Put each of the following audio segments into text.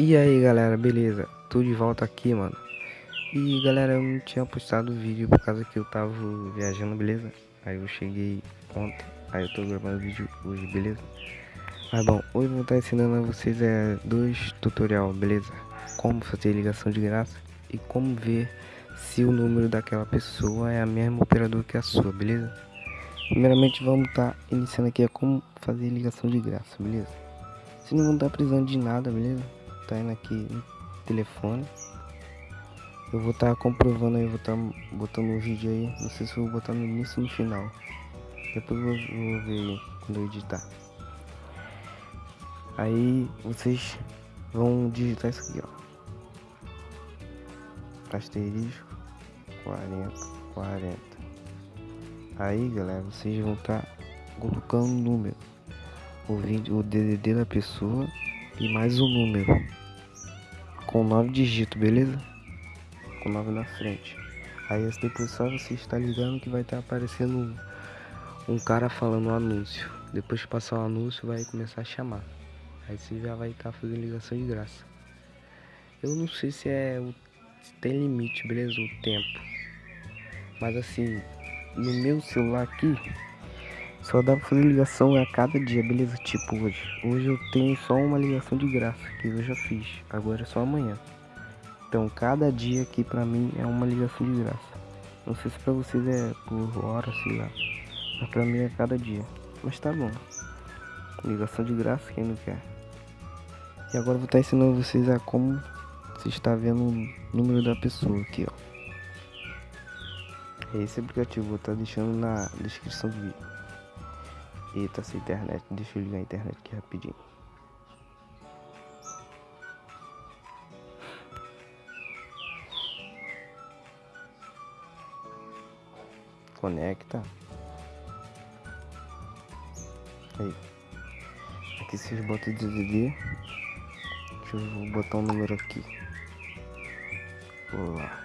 E aí galera, beleza? Tô de volta aqui, mano. E galera, eu não tinha postado vídeo por causa que eu tava viajando, beleza? Aí eu cheguei ontem, aí eu tô gravando vídeo hoje, beleza? Mas bom, hoje eu vou estar ensinando a vocês é, dois tutorial, beleza? Como fazer ligação de graça e como ver se o número daquela pessoa é a mesma operador que a sua, beleza? Primeiramente vamos estar tá iniciando aqui a como fazer ligação de graça, beleza? Vocês não vão estar tá precisando de nada, beleza? Tá indo aqui no telefone. Eu vou estar tá comprovando aí, vou estar tá botando um vídeo aí. Não sei se vou botar no início ou no final. Depois eu vou, vou ver quando eu editar. Aí vocês vão digitar isso aqui, ó. Asterisco 40, 40. Aí galera, vocês vão estar tá colocando o número, o vídeo, o DDD da pessoa e mais um número com nove dígitos, beleza? Com nove na frente. Aí depois só você está ligando que vai estar aparecendo um cara falando um anúncio. Depois que passar o anúncio vai começar a chamar. Aí você já vai estar fazendo ligação de graça. Eu não sei se é o se tem limite, beleza? O tempo. Mas assim, no meu celular aqui só dá pra fazer ligação a cada dia, beleza? Tipo hoje. Hoje eu tenho só uma ligação de graça que eu já fiz. Agora é só amanhã. Então cada dia aqui pra mim é uma ligação de graça. Não sei se pra vocês é por hora, sei lá. Mas pra mim é cada dia. Mas tá bom. Ligação de graça, quem não quer. E agora eu vou estar ensinando vocês a como você está vendo o número da pessoa aqui, ó. Esse aplicativo vou estar deixando na descrição do vídeo. Eita, essa internet. Deixa eu ligar a internet aqui rapidinho. Conecta. Aí. Aqui vocês botam o DDD. Deixa eu botar um número aqui. Vou lá.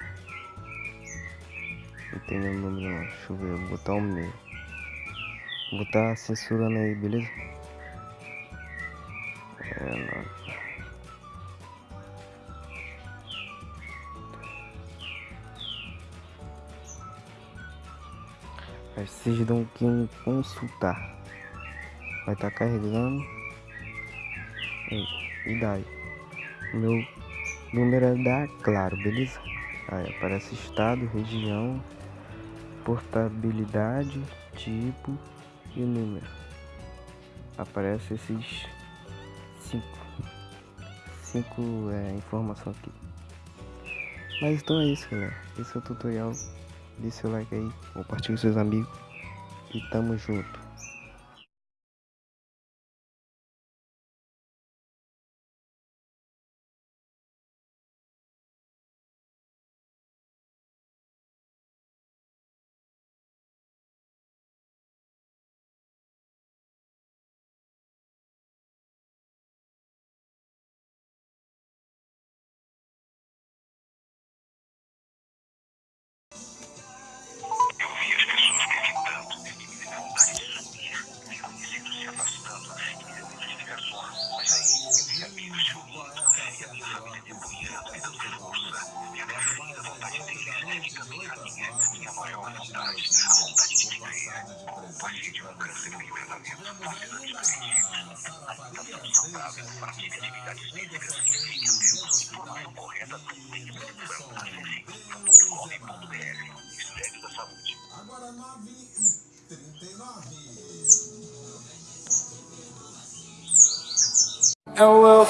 Não tem nenhum número não. Deixa eu ver. Vou botar um meio. Vou estar tá censurando aí, beleza? É. Aí vocês dão aqui um consultar. Vai estar tá carregando. E daí? Meu número é da Claro, beleza? Aí aparece estado, região, portabilidade, tipo e o número. Aparece esses cinco, cinco é, informações aqui. Mas então é isso, galera. Esse é o tutorial. Dê seu like aí, compartilhe com seus amigos e tamo junto. Agora 9 e 39. Eu vou